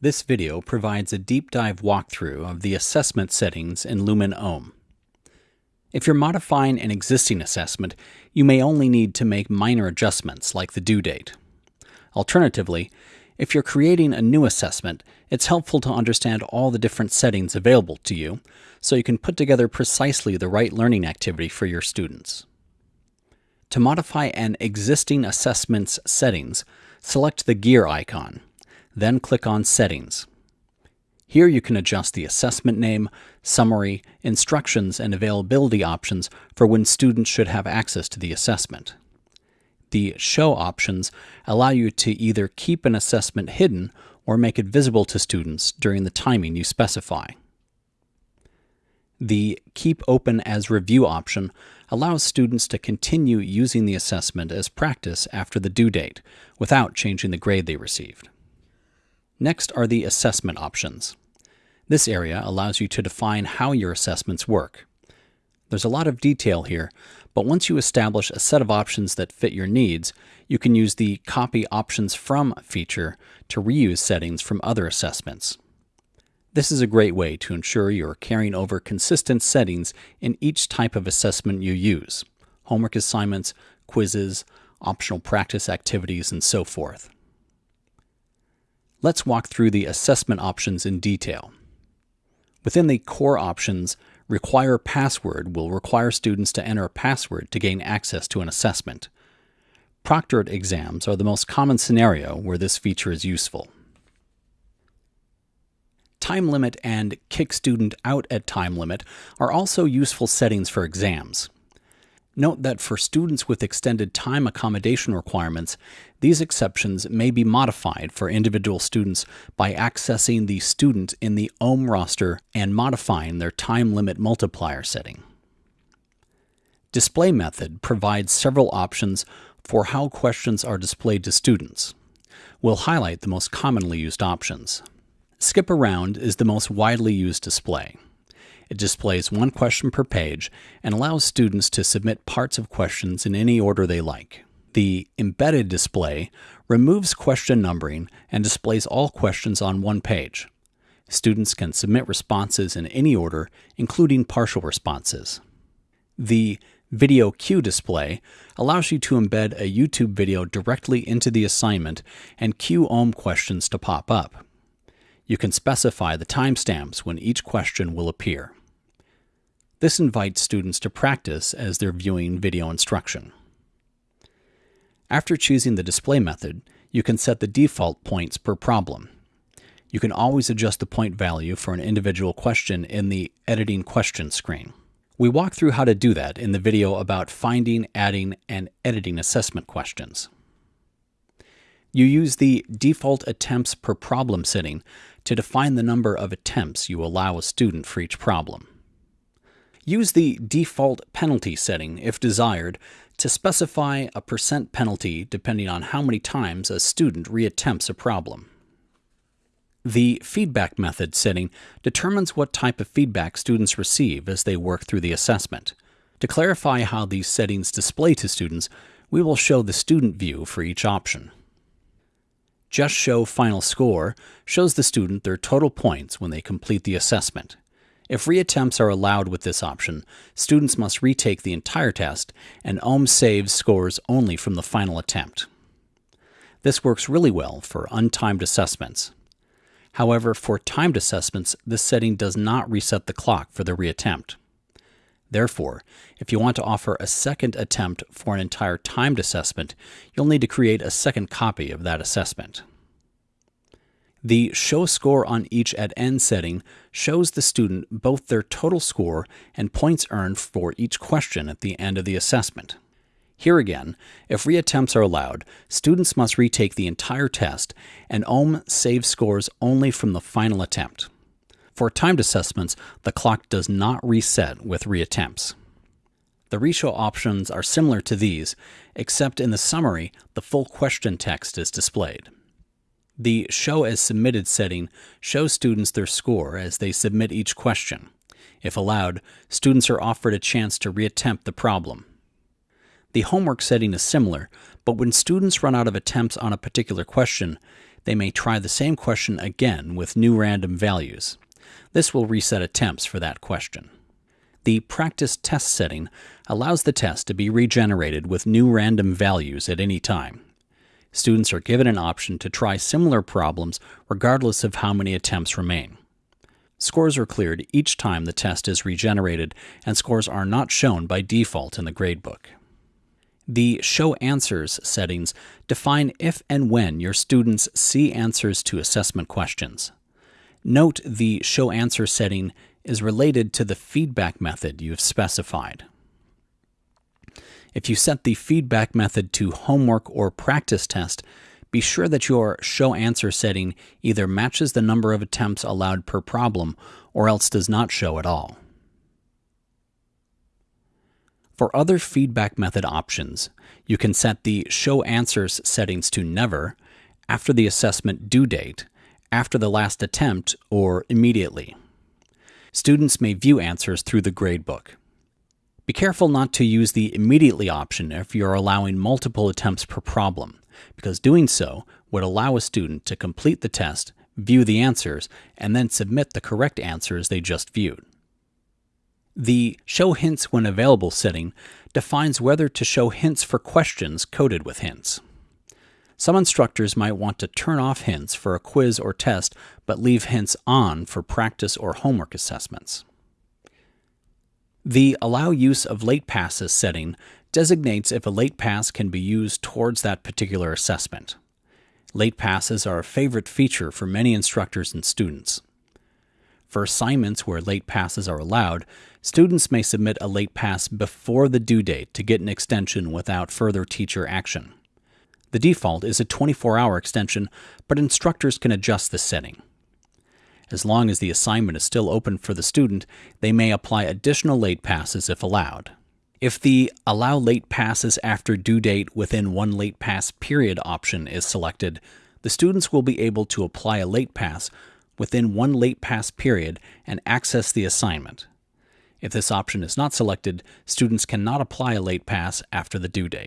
This video provides a deep dive walkthrough of the assessment settings in Lumen OHM. If you're modifying an existing assessment, you may only need to make minor adjustments like the due date. Alternatively, if you're creating a new assessment, it's helpful to understand all the different settings available to you so you can put together precisely the right learning activity for your students. To modify an existing assessment's settings, select the gear icon, then click on Settings. Here you can adjust the assessment name, summary, instructions, and availability options for when students should have access to the assessment. The Show options allow you to either keep an assessment hidden or make it visible to students during the timing you specify. The Keep Open as Review option allows students to continue using the assessment as practice after the due date without changing the grade they received. Next are the assessment options. This area allows you to define how your assessments work. There's a lot of detail here, but once you establish a set of options that fit your needs, you can use the Copy Options From feature to reuse settings from other assessments. This is a great way to ensure you're carrying over consistent settings in each type of assessment you use homework assignments, quizzes, optional practice activities, and so forth. Let's walk through the assessment options in detail. Within the core options, Require Password will require students to enter a password to gain access to an assessment. Proctored exams are the most common scenario where this feature is useful. Time limit and kick student out at time limit are also useful settings for exams. Note that for students with extended time accommodation requirements, these exceptions may be modified for individual students by accessing the student in the OHM roster and modifying their time limit multiplier setting. Display method provides several options for how questions are displayed to students. We'll highlight the most commonly used options. Skip Around is the most widely used display. It displays one question per page and allows students to submit parts of questions in any order they like. The embedded display removes question numbering and displays all questions on one page. Students can submit responses in any order, including partial responses. The Video Cue display allows you to embed a YouTube video directly into the assignment and cue OHM questions to pop up. You can specify the timestamps when each question will appear. This invites students to practice as they're viewing video instruction. After choosing the display method, you can set the default points per problem. You can always adjust the point value for an individual question in the Editing Question screen. We walk through how to do that in the video about finding, adding, and editing assessment questions. You use the default attempts per problem setting to define the number of attempts you allow a student for each problem. Use the default penalty setting, if desired, to specify a percent penalty depending on how many times a student reattempts a problem. The feedback method setting determines what type of feedback students receive as they work through the assessment. To clarify how these settings display to students, we will show the student view for each option. Just Show Final Score shows the student their total points when they complete the assessment. If reattempts are allowed with this option, students must retake the entire test, and OHM saves scores only from the final attempt. This works really well for untimed assessments. However, for timed assessments, this setting does not reset the clock for the reattempt. Therefore, if you want to offer a second attempt for an entire timed assessment, you'll need to create a second copy of that assessment. The Show Score on Each at End setting shows the student both their total score and points earned for each question at the end of the assessment. Here again, if reattempts are allowed, students must retake the entire test, and OHM saves scores only from the final attempt. For timed assessments, the clock does not reset with reattempts. The reshow options are similar to these, except in the summary, the full question text is displayed. The Show as Submitted setting shows students their score as they submit each question. If allowed, students are offered a chance to reattempt the problem. The homework setting is similar, but when students run out of attempts on a particular question, they may try the same question again with new random values. This will reset attempts for that question. The practice test setting allows the test to be regenerated with new random values at any time. Students are given an option to try similar problems regardless of how many attempts remain. Scores are cleared each time the test is regenerated, and scores are not shown by default in the gradebook. The Show Answers settings define if and when your students see answers to assessment questions. Note the Show Answer setting is related to the feedback method you've specified. If you set the feedback method to homework or practice test, be sure that your show answer setting either matches the number of attempts allowed per problem or else does not show at all. For other feedback method options, you can set the show answers settings to never, after the assessment due date, after the last attempt, or immediately. Students may view answers through the gradebook. Be careful not to use the immediately option if you're allowing multiple attempts per problem, because doing so would allow a student to complete the test, view the answers, and then submit the correct answers they just viewed. The Show Hints When Available setting defines whether to show hints for questions coded with hints. Some instructors might want to turn off hints for a quiz or test, but leave hints on for practice or homework assessments. The Allow Use of Late Passes setting designates if a late pass can be used towards that particular assessment. Late passes are a favorite feature for many instructors and students. For assignments where late passes are allowed, students may submit a late pass before the due date to get an extension without further teacher action. The default is a 24 hour extension, but instructors can adjust this setting. As long as the assignment is still open for the student, they may apply additional late passes if allowed. If the Allow Late Passes after due date within one late pass period option is selected, the students will be able to apply a late pass within one late pass period and access the assignment. If this option is not selected, students cannot apply a late pass after the due date.